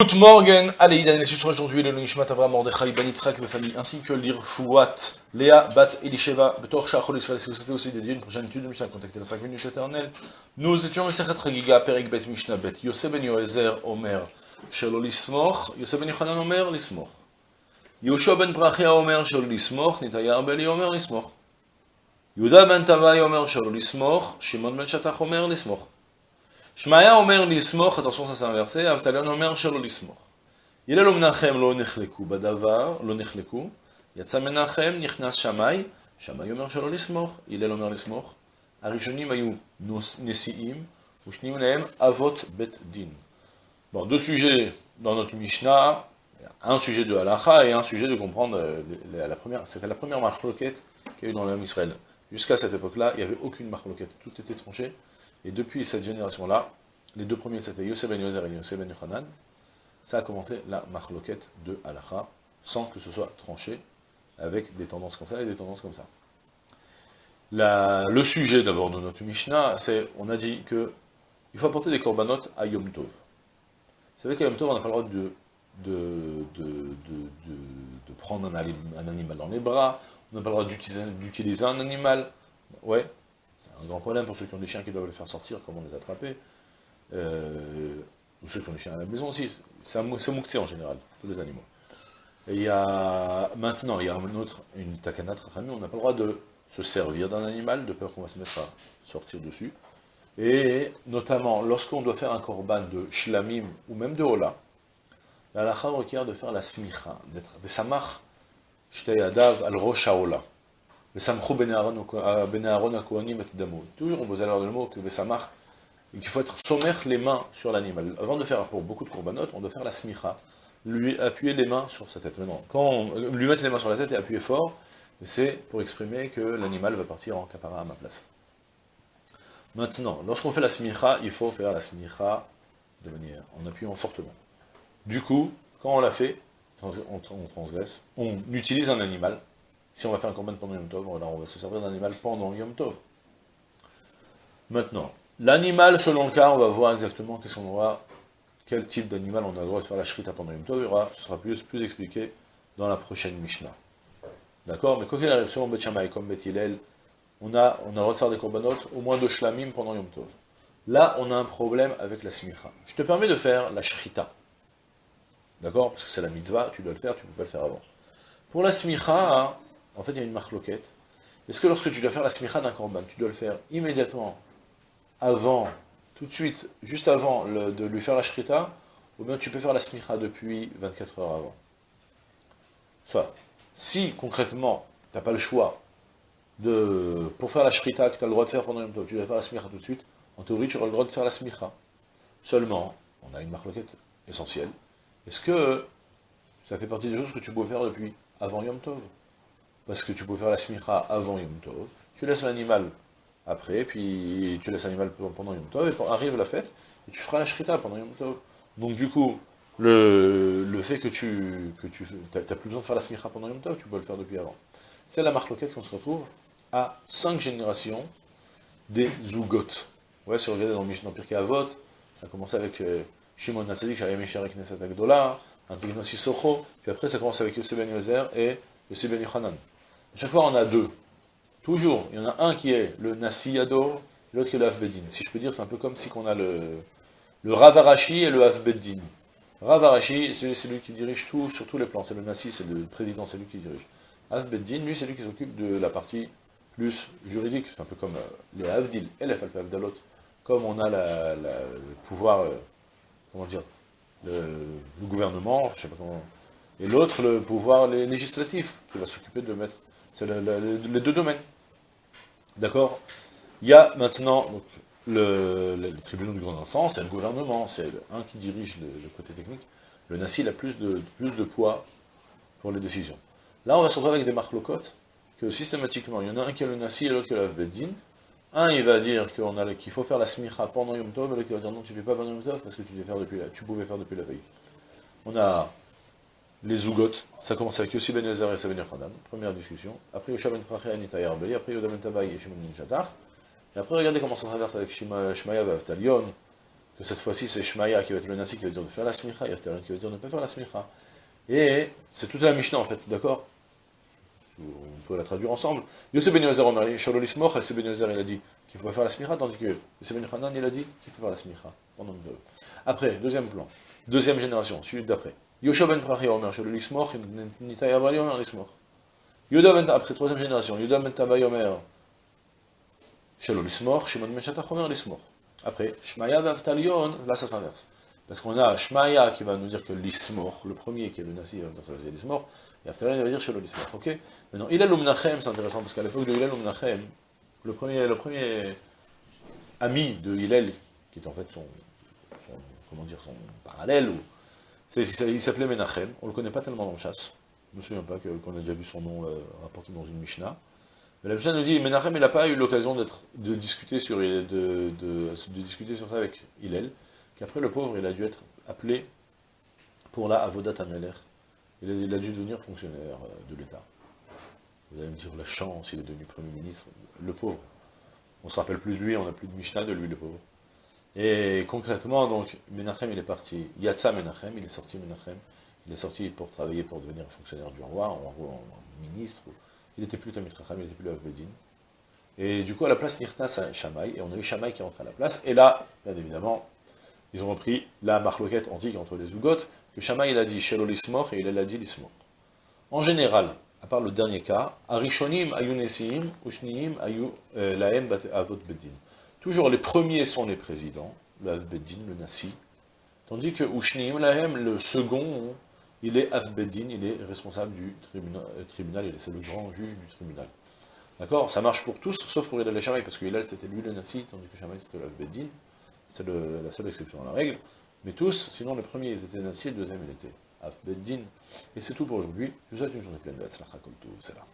Good morning, allez, il sur aujourd'hui le Nishmat Avram Mordechai Ben Yitzhak famille ainsi que l'Irfouat, Léa Bat Elisheva, Betor Shachol Israël, si vous souhaitez aussi dédier une prochaine étude de Mishnah, contactez la 5 minutes éternelles. Nous étions au Sechet Ragiga, Perik Bet Mishnah Bet, Yosef Ben Yoezer Omer, Shelo Lismoch, Yosef Ben Yochanan Omer Lismoch. Yoshua Ben Brachia Omer Shelo Lismoch, Nitaya Beli Omer Lismoch. Yuda Ben Tavai Omer Shelo Lismoch, Shimon Ben Shatach Omer Lismoch. Shmaya Omer Lismoch, attention ça c'est inversé, Avtalion Omer Shelo Lismoch. הלל ומנחם לא נחלקו בדבר, לא נחלקו, יצא מנחם, נכנס שמאי, שמאי אומר שלא לסמוך, הלל אומר לסמוך. הראשונים היו נשיאים, ושניים להם אבות בית דין. Bon, deux sujets dans notre Mishnah, un sujet de halacha et un sujet de comprendre la première, c'était la première marloquette qu'il y a eu dans l'homme Israël. Jusqu'à cette époque-là, il n'y avait aucune marloquette, tout était tranché. Et depuis cette génération-là, les deux premiers c'était Yosef ben Yozer et Yosef ben ça a commencé la marloquette de halacha, sans que ce soit tranché, avec des tendances comme ça et des tendances comme ça. le sujet d'abord de notre Mishnah, c'est, on a dit que il faut apporter des corbanotes à Yom Tov. Vous savez qu'à Yom Tov, on n'a pas le droit de, de, de, prendre un, un, animal dans les bras, on n'a pas le droit d'utiliser un animal. Ouais, un grand problème pour ceux qui ont des chiens qui doivent les faire sortir, comment les attraper. Euh, ou ceux qui ont des chiens à la maison aussi, c'est mouktsé en général, tous les animaux. Et il y a, maintenant, il y a une autre, une takanat on n'a pas le droit de se servir d'un animal, de peur qu'on va se mettre à sortir dessus. Et notamment, lorsqu'on doit faire un korban de shlamim, ou même de hola, la requiert de faire la smicha, d'être besamach, shtei adav al. Ben Aaron damo. Toujours, on vous avoir le mot que besamach, il faut être sommer les mains sur l'animal. Avant de faire pour beaucoup de corbanotes, on doit faire la smicha, lui appuyer les mains sur sa tête. Maintenant, quand on, lui mettre les mains sur la tête et appuyer fort, c'est pour exprimer que l'animal va partir en capara à ma place. Maintenant, lorsqu'on fait la smicha, il faut faire la smicha de manière, en appuyant fortement. Du coup, quand on l'a fait, on transgresse, on utilise un animal. Si on va faire un corban pendant Yom Tov, on va se servir d'un animal pendant Yom Tov. Maintenant, L'animal, selon le cas, on va voir exactement qu'est-ce qu'on aura, quel type d'animal on a le droit de faire la shrita pendant une Tov, ce sera plus, expliqué dans la prochaine Mishnah. D'accord? Mais quoi qu'il arrive, selon Bet comme Bet on a, on a le droit de faire des corbanotes, au moins deux shlamim pendant Yom Tov. Là, on a un problème avec la smicha. Je te permets de faire la shrita. D'accord? Parce que c'est la mitzvah, tu dois le faire, tu ne peux pas le faire avant. Pour la smicha, en fait, il y a une marloquette. Est-ce que lorsque tu dois faire la smicha d'un korban, tu dois le faire immédiatement avant, tout de suite, juste avant de lui faire la shrita, ou bien tu peux faire la smicha depuis 24 heures avant? Soit, si concrètement, tu n'as pas le choix, de, pour faire la shrita que tu as le droit de faire pendant une tu dois faire la smicha tout de suite, en théorie tu auras le droit de faire la smicha. Seulement, on a une marloquette essentielle. Est-ce que ça fait partie des choses que tu peux faire depuis avant Yom Tov? Parce que tu peux faire la smicha avant Yom Tov, tu laisses l'animal après, puis tu laisses l'animal pendant Yom Tov, et arrive la fête, et tu feras la shrita pendant Yom Tov. Donc du coup, le, le fait que tu que tu plus besoin de faire la smicha pendant Yom Tov, tu peux le faire depuis avant. C'est la marloquette qu'on se retrouve à cinq générations des Zugot. Ouais, si on regarde dans Mishnah Pirkei Avot, ça a commencé avec euh, Shimon Nassadik, Shayam Sharek Knesset Agdola, Antignos Socho, puis après ça commence avec Yosef Ben et Yosef Ben Yochanan. Chaque fois on a deux. Toujours, il y en a un qui est le Nasiyado, l'autre qui est le Hafbeddin. Si je peux dire, c'est un peu comme si on a le, le Ravarashi et le Hafbeddin. Ravarashi, c'est celui qui dirige tout, sur tous les plans. C'est le Nasi, c'est le président, c'est lui qui dirige. Hafbeddin, lui, c'est lui qui s'occupe de la partie plus juridique. C'est un peu comme euh, les Havdil et les Falfavdalot. Comme on a le pouvoir, euh, comment dire, le, gouvernement, je sais pas comment... Et l'autre, le pouvoir législatif, qui va s'occuper de mettre... C'est les deux domaines. D'accord? Il y a maintenant le, le, tribunal du grand instance, c'est le gouvernement, c'est un qui dirige le, côté technique. Le Nassi a plus de, plus de poids pour les décisions. Là, on va se retrouver avec des marques locotes, que systématiquement, il y en a un qui a le Nassi et l'autre qui a le Beddin. Un, il va dire qu'il faut faire la smicha pendant Yom Tov, et l'autre, il va dire non, tu ne fais pas pendant Yom Tov parce que tu, faire depuis tu pouvais faire depuis la veille. On a les Zougot, ça commence avec Yossi Ben Yezer et Savenir Khanan, première discussion. Après Yosha Ben Prachia et Arbeli, après Yoda Ben Tabaï et Shimon Ben Et après, regardez comment ça traverse avec Shmaya Avtalion, que cette fois-ci c'est Shmaya qui va être le Nasi qui va dire de faire la smicha, y a qui va dire de ne pas faire la smicha. Et c'est toute la Mishnah en fait, d'accord? On peut la traduire ensemble. Yosef Ben Yozer, on a dit, Shalol Ismoch, Yosef Ben Yozer, il a dit qu'il ne faut pas faire la smicha, tandis que Yosef Ben Hanan, il a dit qu'il faut faire la smicha. Après, deuxième plan, deuxième génération, celui d'après. Yosha Ben Prachi, Omer, Shalol Ismoch, Nitaya Avali, Omer Ismoch. Yoda Ben, après troisième génération, Yoda Ben Tabay, Omer, Shalol Ismoch, Shimon Ben Shatach, Omer Ismoch. Après, Shmaya Vavtalion, là ça s'inverse. Parce qu'on a Shmaya qui va nous dire que l'Ismor, le premier qui est le Nasi, va nous dire que et Avtalion va dire chez l'Ismor. Ok Maintenant, Ilal Umnachem, c'est intéressant, parce qu'à l'époque de Ilal Umnachem, le premier, le premier ami de Hillel, qui est en fait son, son comment dire, son parallèle, ou, il s'appelait Menachem, on ne le connaît pas tellement dans le chasse, je ne me souviens pas qu'on a déjà vu son nom euh, rapporté dans une Mishnah, mais la Mishnah nous dit, Menachem, il n'a pas eu l'occasion de discuter, sur, ça avec Hillel, qu'après le pauvre, il a dû être appelé pour la Avodat Ameler. Il a, il a dû devenir fonctionnaire euh, de l'État. Vous allez me dire, la chance, il est devenu Premier ministre. Le pauvre. On ne se rappelle plus de lui, on n'a plus de Mishnah de lui, le pauvre. Et concrètement, donc, Menachem, il est parti. Yatsa Menachem, il est sorti Menachem. Il est sorti pour travailler, pour devenir fonctionnaire du roi, en, ministre. Il n'était plus Tamit Racham, il n'était plus Avbedin. Et du coup, à la place, Nirtas à Shamaï, et on a eu Shamaï qui est rentré à la place. Et là, bien évidemment, ils ont repris la marloquette antique entre les Zugotes, que Shamaï il a dit Shelo l'ismor et il a dit l'ismor. En général, à part le dernier cas, Arishonim ayunesim, ushniim ayu euh, laem avot bedin. Toujours les premiers sont les présidents, le Avbeddin, le Nasi, tandis que Ushniim laem, le second, il est Avbeddin, il est responsable du tribunal, euh, tribunal c'est le grand juge du tribunal. D'accord? Ça marche pour tous, sauf pour Hillel et parce que Hillel c'était lui le Nasi, tandis que Shamaï c'était le Avbeddin. C'est la seule exception à la règle. Mais tous, sinon le premier ils étaient Nassi, le deuxième il était Af Beddin. Et c'est tout pour aujourd'hui. Je vous souhaite une journée pleine de Hatzlacha Koltou. C'est là.